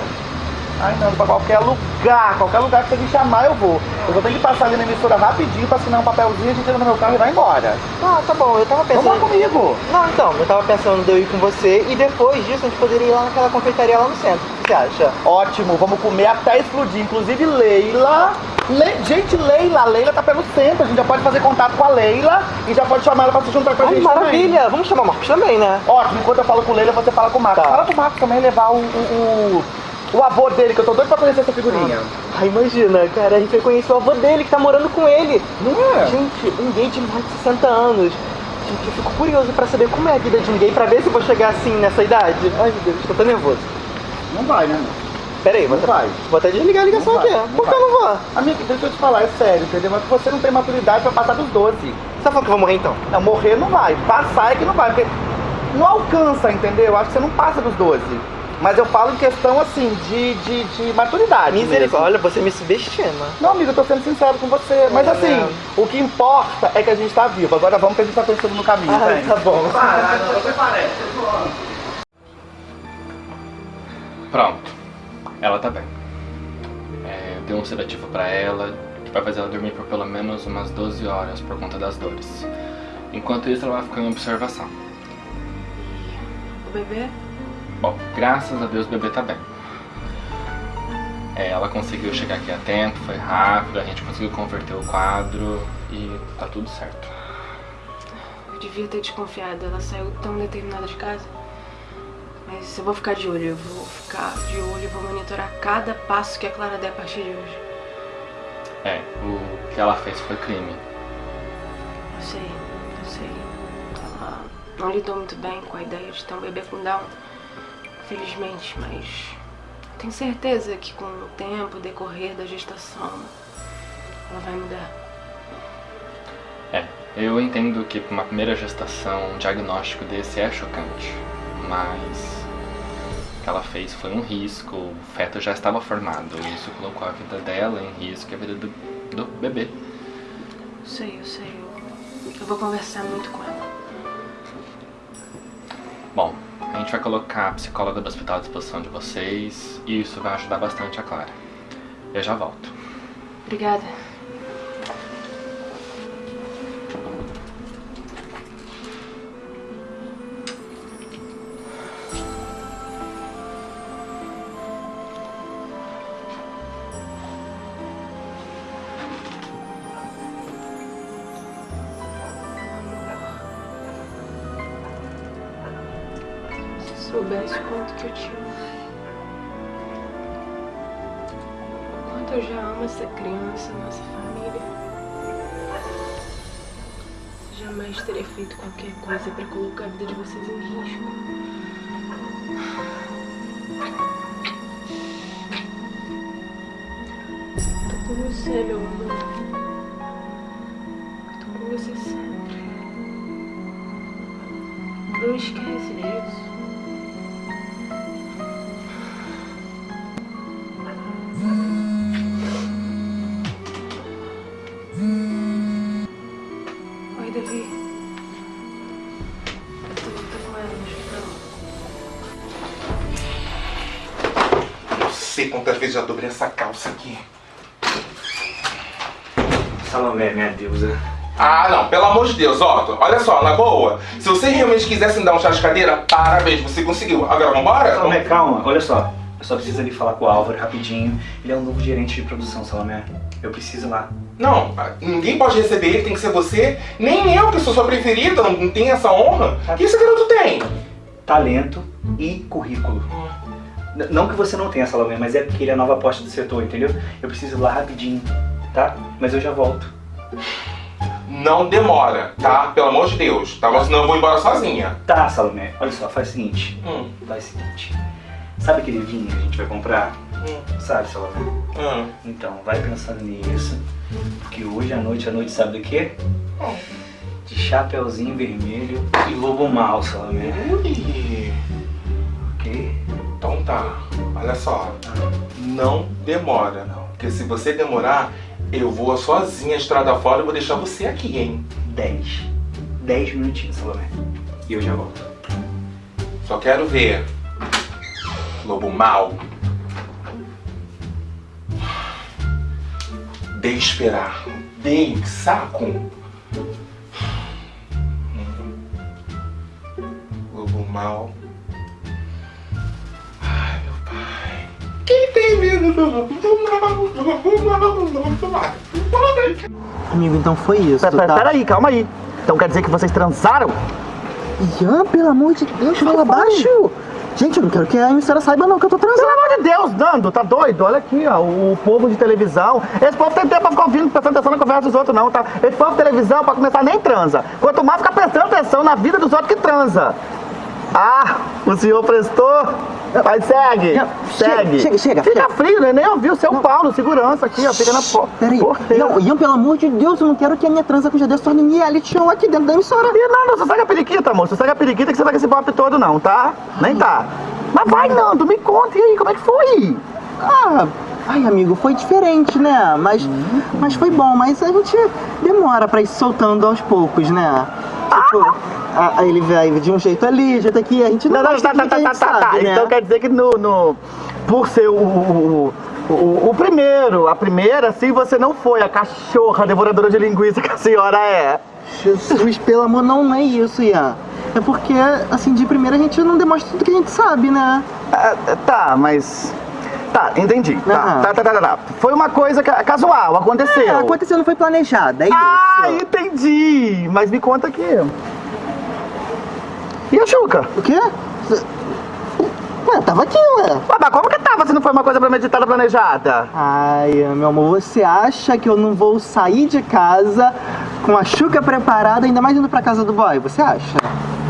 Ai, não, pra qualquer lugar, qualquer lugar que você me chamar eu vou. Eu só tenho que passar ali na emissora rapidinho pra assinar um papelzinho, a gente entra no meu carro e vai embora. Ah, tá bom, eu tava pensando. Vamos lá comigo. Não, então, eu tava pensando de eu ir com você e depois disso a gente poderia ir lá naquela confeitaria lá no centro. O que você acha? Ótimo, vamos comer até explodir. Inclusive, Leila. Le... Gente, Leila, Leila tá pelo centro. A gente já pode fazer contato com a Leila e já pode chamar ela pra se juntar com a Ai, gente. maravilha! também. Vamos chamar o Marcos também, né? Ótimo, enquanto eu falo com o Leila, você fala com o Marcos. Tá. Fala pro Marcos também levar o, o, o, o avô dele, que eu tô doido pra conhecer essa figurinha. Ah, imagina, cara, a gente vai conhecer o avô dele que tá morando com ele. Não é? Gente, um gay de mais de 60 anos. Gente, eu fico curioso pra saber como é a vida de um gay, pra ver se eu vou chegar assim nessa idade. Ai, meu Deus, tô tão nervoso. Não vai, né? Pera aí, vou, Não até- vai. vou até desligar a ligação Não aqui. não Por que eu não vou? Amigo, deixa eu te falar, é sério, entendeu? Mas você não tem maturidade pra passar dos 12. Você tá falando que eu vou morrer então? Não, morrer não vai. Passar é que não vai, porque não alcança, entendeu? Acho que você não passa dos 12. Mas eu falo em questão, assim, de, de, de maturidade Misericórdia, olha, você me subestima. Não, amigo, eu tô sendo sincero com você. Mas É assim, mesmo. o que importa é que a gente tá vivo. Agora vamos que a gente tá conhecendo no caminho, Ah, vem. tá bom. Pronto. Ela tá bem. É, eu dei um sedativo pra ela, que vai fazer ela dormir por pelo menos umas 12 horas por conta das dores. Enquanto isso, ela vai ficar em observação. O bebê? Bom, graças a Deus o bebê tá bem. É, ela conseguiu chegar aqui a tempo, foi rápido, a gente conseguiu converter o quadro e tá tudo certo. Eu devia ter desconfiado, ela saiu tão determinada de casa. Mas eu vou ficar de olho, eu vou ficar de olho e vou monitorar cada passo que a Clara der a partir de hoje. É, o que ela fez foi crime. Eu sei, eu sei. Ela não lidou muito bem com a ideia de ter um bebê com Down, felizmente, mas tenho certeza que com o tempo, o decorrer da gestação, ela vai mudar. É, eu entendo que para uma primeira gestação um diagnóstico desse é chocante, mas o que ela fez foi um risco, o feto já estava formado, e isso colocou a vida dela em risco e a vida do, do bebê. Sei, eu sei. Eu vou conversar muito com ela. Bom, a gente vai colocar a psicóloga do hospital à disposição de vocês e isso vai ajudar bastante a Clara. Eu já volto. Obrigada. Soubesse o quanto que eu te amo. O quanto eu já amo essa criança, nossa família. Jamais teria feito qualquer coisa pra colocar a vida de vocês em risco. Tô com você, meu amor. Quantas vezes já dobrei essa calça aqui. Salomé, minha deusa. Ah, não, pelo amor de Deus, Otto. Olha só, na boa. Se você realmente quisesse me dar um chá de cadeira, parabéns, você conseguiu. Agora, vambora? Salomé, calma, olha só. Eu só preciso ali falar com o Álvaro rapidinho. Ele é um novo gerente de produção, Salomé. Eu preciso ir lá. Não, ninguém pode receber ele, tem que ser você. Nem eu, que sou sua preferida, não, tem essa honra. O que esse garoto tem? Talento e currículo. N- Não que você não tenha, Salomé, mas é porque ele é a nova aposta do setor, entendeu? Eu preciso ir lá rapidinho, tá? Mas eu já volto. Não demora, tá? Pelo amor de Deus. Tá? Mas Senão eu vou embora sozinha. Tá, Salomé. Olha só, faz o seguinte. Hum. Faz o seguinte. Sabe aquele vinho que a gente vai comprar? Sabe, Salomé? Hum. Então, vai pensando nisso. Porque hoje à noite, à noite, sabe do quê? De chapeuzinho vermelho e lobo mal, Salomé. Ui. Tá. Olha só. Não demora. Porque se você demorar, eu vou sozinha estrada fora e vou deixar você aqui, hein? 10. 10 minutinhos, Salomé. E eu já volto. Só quero ver. Lobo mal. De esperar. Dei, saco. Lobo mal. Quem tem medo. Amigo, então foi isso, Pera, tá? pera aí, calma aí. Então quer dizer que vocês transaram? Ian, pelo amor de Deus, fala baixo. Gente, eu não quero que a emissora saiba não que eu tô transando. Pelo amor de Deus, Nando, tá doido? Olha aqui, ó, o povo de televisão. Esse povo tem tempo pra ficar ouvindo, prestando atenção na conversa dos outros, não, tá? Esse povo de televisão, pra começar, nem transa. Quanto mais fica prestando atenção na vida dos outros que transa. Ah, o senhor prestou? Vai, segue. segue. chega, chega, Fica chega. frio, né? Nem ouviu o seu Paulo, segurança aqui, ó. Fica na porta. Peraí, Ian, Ian, pelo amor de Deus, eu não quero que a minha transa com o Jadê se torne reality show aqui dentro da emissora. E não, não, você segue a periquita, moço. Você segue a periquita que você vai com esse pop todo, não, tá? Nem tá. Mas vai, Nando, me conta e aí, como é que foi? Ah, ai amigo, foi diferente, né? Mas, mas foi bom, mas a gente demora pra ir soltando aos poucos, né? Tipo, a- ele vai de um jeito ali, de um jeito aqui, a gente não, Não, não, tá, tá, tá, tá, tá, sabe, né? Então quer dizer que no, no- por ser o, o, o, o primeiro, a primeira, assim, você não foi a cachorra devoradora de linguiça que a senhora é. Jesus, pelo amor, não, não é isso, Ian. É porque, assim, de primeira a gente não demonstra tudo que a gente sabe, né? tá, mas... Tá, entendi. Tá, tá, tá, tá, tá. Foi uma coisa ca- casual, aconteceu. É, aconteceu, não foi planejado, é isso. Ah, entendi. Mas me conta aqui. E a Juca? O quê? Ué, tava aqui, ué. Ué, mas como que tava se não foi uma coisa premeditada, planejada? Ai, meu amor, você acha que eu não vou sair de casa com a chuca preparada, ainda mais indo pra casa do boy? Você acha?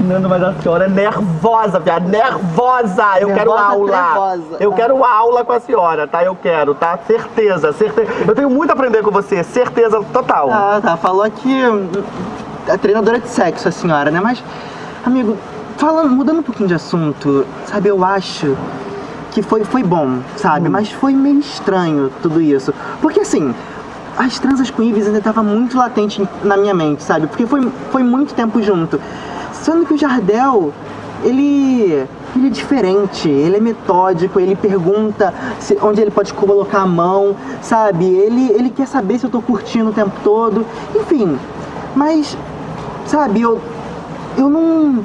Nando, mas a senhora é nervosa, viado, nervosa! Eu quero Nervosa, aula! trevosa. Eu quero aula com a senhora, tá? Eu quero, tá? Certeza, certeza. Eu tenho muito a aprender com você, certeza total. Ah, tá. Falou que hum, é treinadora de sexo a senhora, né? Mas, amigo, falando, mudando um pouquinho de assunto, sabe, eu acho que foi, foi bom, sabe? Mas foi meio estranho tudo isso. Porque assim, as transas com Ives ainda tava muito latente na minha mente, sabe? Porque foi, foi muito tempo junto. Sendo que o Jardel, ele. Ele é diferente, ele é metódico, ele pergunta se- onde ele pode colocar a mão, sabe? Ele, ele quer saber se eu tô curtindo o tempo todo. Enfim, mas, sabe, eu, eu não.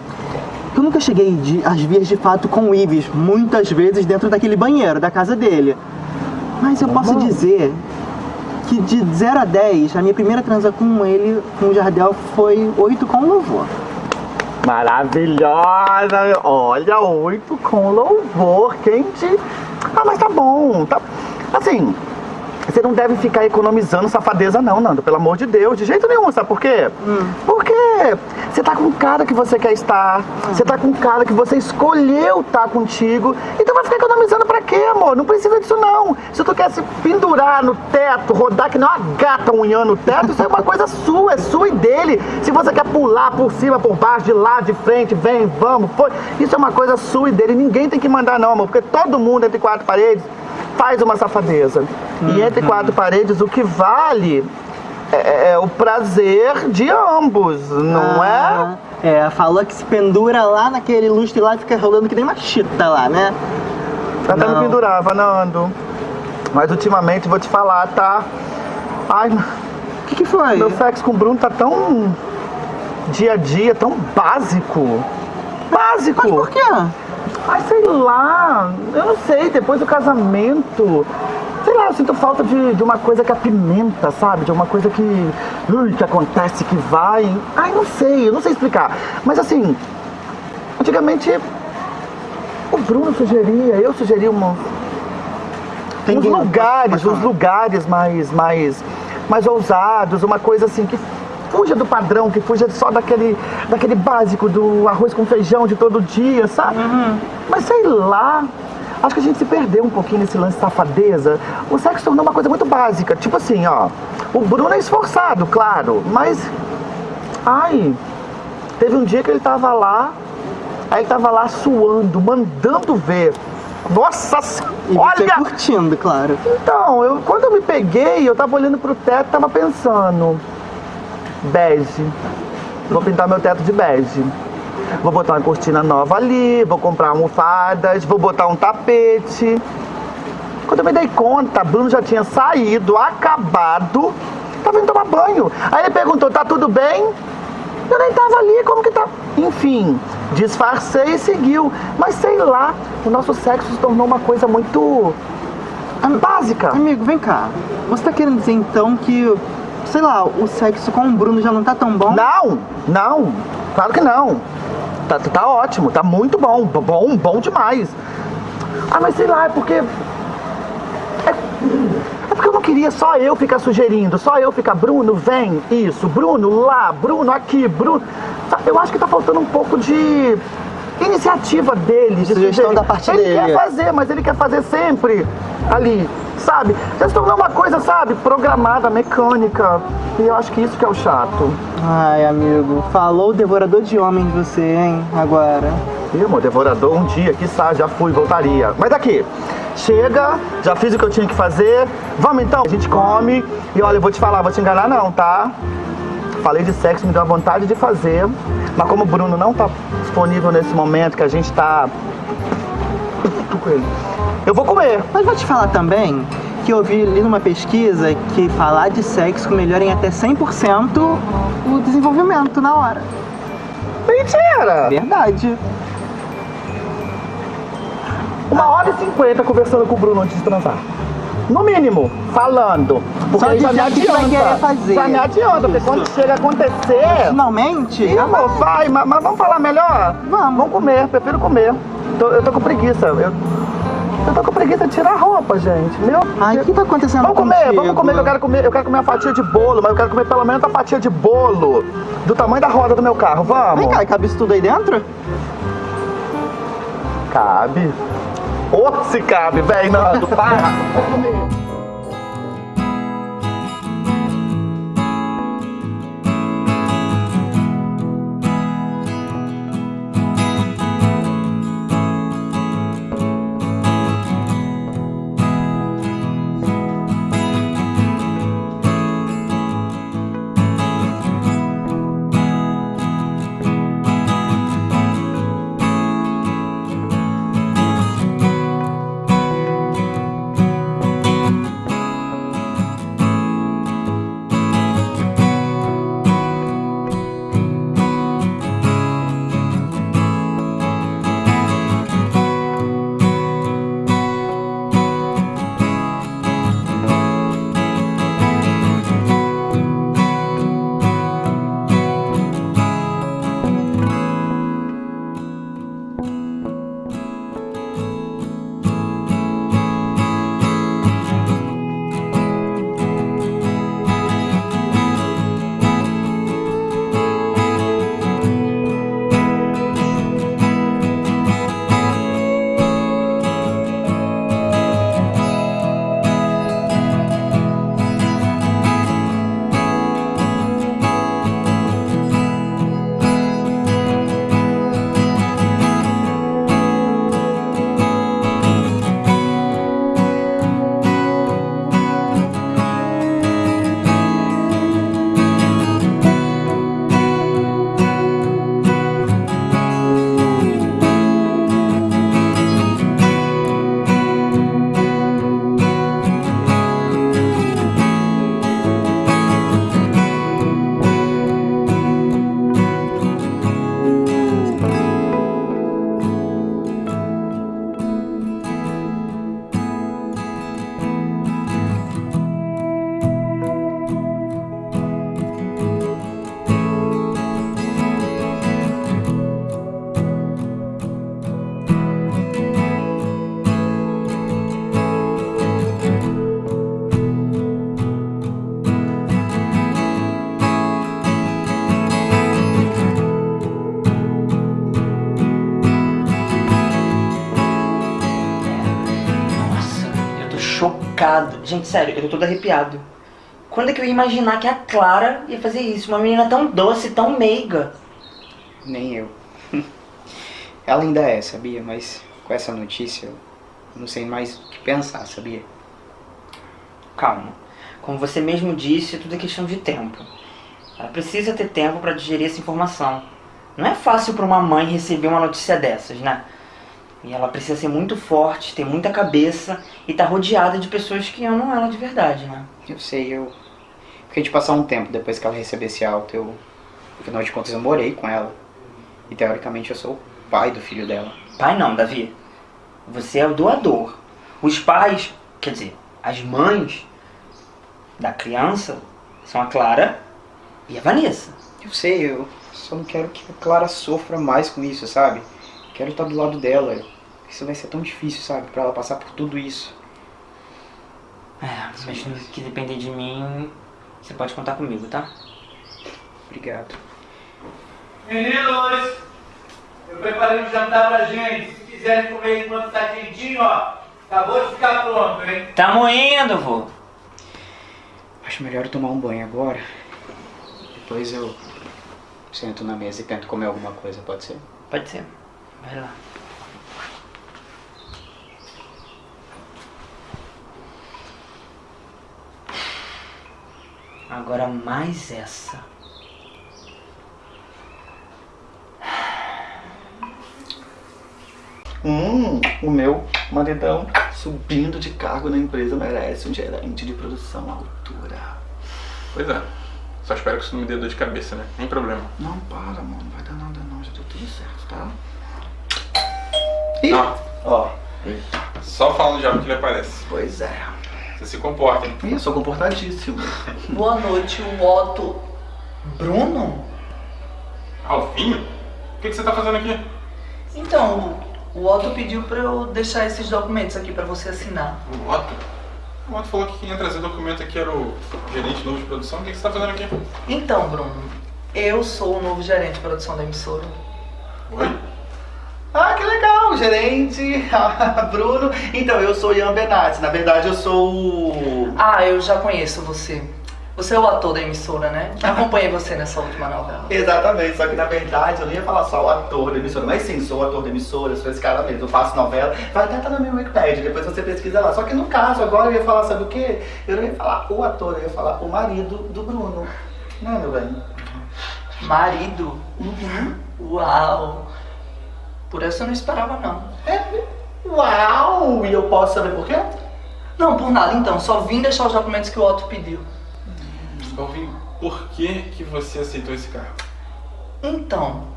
Eu nunca cheguei de, às vias de fato com o Ives, muitas vezes dentro daquele banheiro da casa dele. Mas eu posso dizer que de 0 a 10, a minha primeira transa com ele, com o Jardel, foi 8 com louvor. Maravilhosa! Olha, oito com louvor, quente. Ah, mas tá bom, tá. Assim, você não deve ficar economizando safadeza, não, Nando, pelo amor de Deus, de jeito nenhum, sabe por quê? Porque você tá com um cara que você quer estar, você tá com um cara que você escolheu estar contigo, então vai ficar economizando pra quê, amor? Não precisa disso, não. Se tu quer se pendurar no teto, rodar que nem uma gata unhando o teto, isso é uma coisa sua, é sua e dele. Se você quer pular por cima, por baixo, de lado, de frente, vem, vamos, foi. Isso é uma coisa sua e dele. Ninguém tem que mandar, não, amor, porque todo mundo entre quatro paredes faz uma safadeza. E quatro paredes, o que vale é, é o prazer de ambos, não Ah, É, falou que se pendura lá naquele lustre lá e fica rolando que nem uma chita lá, né? é? Até me Não. pendurava, Nando. Mas ultimamente, vou te falar, tá? Ai, o que, que foi? Meu sexo com o Bruno tá tão dia a dia, tão básico. Básico! Mas por quê? Ai, sei lá, eu não sei, depois do casamento, lá, eu sinto falta de, de uma coisa que apimenta, sabe? De uma coisa que, ui, que acontece, que vai. Ai, não sei, eu não sei explicar. Mas assim, antigamente o Bruno sugeria, eu sugeria uma, uns lugares, uns lugares mais, mais, mais ousados, uma coisa assim que fuja do padrão, que fuja só daquele, daquele básico do arroz com feijão de todo dia, sabe? Mas sei lá, acho que a gente se perdeu um pouquinho nesse lance de safadeza. O sexo tornou uma coisa muito básica, tipo assim, ó, o Bruno é esforçado, claro, mas, ai, teve um dia que ele tava lá, aí ele tava lá suando, mandando ver. Nossa E olha! você curtindo, claro. Então, eu, quando eu me peguei, eu tava olhando pro teto e tava pensando. Bege. Vou pintar meu teto de bege. Vou botar uma cortina nova ali, vou comprar almofadas, vou botar um tapete. Quando eu me dei conta, Bruno já tinha saído, acabado, tava indo tomar banho. Aí ele perguntou, tá tudo bem? Eu nem tava ali, como que tá? Enfim, disfarcei e seguiu. Mas sei lá, o nosso sexo se tornou uma coisa muito básica. Amigo, vem cá. Você tá querendo dizer então que, sei lá, o sexo com o Bruno já não tá tão bom? Não, não, claro que não. Tá, tá ótimo, tá muito bom, bom, bom demais. Ah, mas sei lá, é porque. É, é porque eu não queria só eu ficar sugerindo, só eu ficar, Bruno, vem, isso, Bruno, lá, Bruno, aqui, Bruno. Tá, Eu acho que tá faltando um pouco de iniciativa dele, de Sugestão sugerir. da parte ele dele. quer fazer, mas ele quer fazer sempre ali, sabe? Já se tornou uma coisa, sabe, programada, mecânica. E eu acho que isso que é o chato. Ai, amigo, falou o devorador de homens você, hein, agora. Ih, amor, devorador um dia, que já fui, voltaria. Mas aqui, chega, já fiz o que eu tinha que fazer. Vamos então? A gente come. E olha, eu vou te falar, vou te enganar não, tá? Falei de sexo, me deu a vontade de fazer. Mas como o Bruno não tá disponível nesse momento, que a gente tá... Eu vou comer. Mas vou te falar também que eu vi ali numa pesquisa que falar de sexo melhora em até 100% o desenvolvimento na hora. Mentira! Verdade. Uma hora e cinquenta conversando com o Bruno antes de transar. No mínimo, falando. Porque Só aí já me que vai fazer. Já me adianta, porque quando chega a acontecer. Finalmente? Ih, amor, vai, mas, mas vamos falar melhor? Vamos. Vamos comer, prefiro comer. tô, eu tô com preguiça. Eu, eu tô com preguiça de tirar a roupa, gente. Meu Ai, o que tá acontecendo Vamos comer, contigo? vamos comer, eu quero comer, eu quero comer uma fatia de bolo, mas eu quero comer pelo menos uma fatia de bolo do tamanho da roda do meu carro, vamos? Vem cá, cabe isso tudo aí dentro? Cabe. Ô, se cabe, velho, Nando, para. Gente, sério, eu tô todo arrepiado. Quando é que eu ia imaginar que a Clara ia fazer isso? Uma menina tão doce, tão meiga. Nem eu. Ela ainda é, sabia? Mas com essa notícia eu não sei mais o que pensar, sabia? Calma. Como você mesmo disse, tudo é questão de tempo. Ela precisa ter tempo pra digerir essa informação. Não é fácil pra uma mãe receber uma notícia dessas, né? E ela precisa ser muito forte, ter muita cabeça e estar rodeada de pessoas que amam ela de verdade, né? Eu sei, eu fiquei de passar um tempo depois que ela recebesse alta. Eu, afinal de contas, eu morei com ela. E teoricamente eu sou o pai do filho dela. Pai não, Davi. Você é o doador. Os pais, quer dizer, as mães da criança são a Clara e a Vanessa. Eu sei, eu só não quero que a Clara sofra mais com isso, sabe? Quero estar do lado dela. Isso vai ser tão difícil, sabe? Pra ela passar por tudo isso. É, mas no que depender de mim, você pode contar comigo, tá? Obrigado. Meninos, eu preparei um jantar pra gente. Se quiserem comer enquanto tá quentinho, ó, acabou de ficar pronto, hein? Tamo indo, vô. Acho melhor eu tomar um banho agora. Depois eu sento na mesa e tento comer alguma coisa, pode ser? Pode ser. Vai lá. Agora mais essa. Hum, o meu maridão subindo de cargo na empresa merece um gerente de produção à altura. Pois é. Só espero que isso não me dê dor de cabeça, né? Nem problema. Não, para, mano. Não vai dar nada não. Já deu tudo certo, tá? Não. Ó. Só falando já que ele aparece. Pois é. Você se comporta, hein? Ih, eu sou comportadíssimo. Boa noite, Otto. Bruno? Alvinho? O que, que você tá fazendo aqui? Então, O Otto pediu pra eu deixar esses documentos aqui pra você assinar. O Otto? O Otto falou que quem ia trazer documento aqui era o gerente novo de produção. O que que você tá fazendo aqui? Então, Bruno, eu sou o novo gerente de produção da emissora. Oi? Gerente. Bruno. Então, eu sou Ian Benatti. Na verdade, eu sou o. Ah, eu já conheço você. Você é o ator da emissora, né? Acompanhei você nessa última novela. Exatamente, só que na verdade eu não ia falar só o ator da emissora, mas sim, sou o ator da emissora, sou esse cara mesmo, eu faço novela, vai até estar na minha Wikipedia, depois você pesquisa lá. Só que no caso, agora eu ia falar, sabe o quê? Eu não ia falar o ator, eu ia falar o marido do Bruno. Né, meu bem? Marido? Uhum. Uau! Por essa eu não esperava, não. É? Uau! E eu posso saber por quê? Não, por nada então, só vim deixar os documentos que o Otto pediu. Alvin, por que que você aceitou esse cargo? Então,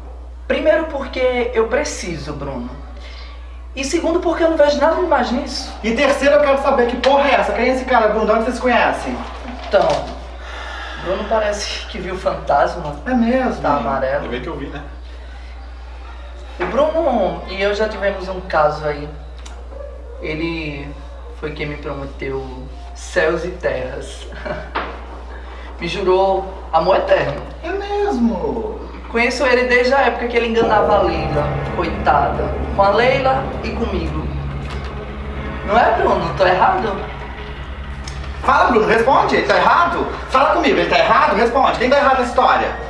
primeiro porque eu preciso, Bruno. E segundo porque eu não vejo nada demais nisso. E terceiro, eu quero saber que porra é essa? Quem é esse cara, Bruno? De onde vocês conhecem? Então, Bruno parece que viu fantasma. É mesmo? Tá amarelo. Ainda bem que eu vi, né? O Bruno e eu já tivemos um caso aí. Ele foi quem me prometeu céus e terras. me jurou amor eterno. É mesmo? Conheço ele desde a época que ele enganava a Leila, coitada. Com a Leila e comigo. Não é, Bruno? Tô errado? Fala, Bruno, responde. Ele tá errado? Fala comigo, ele tá errado? Responde. Quem tá errado na história?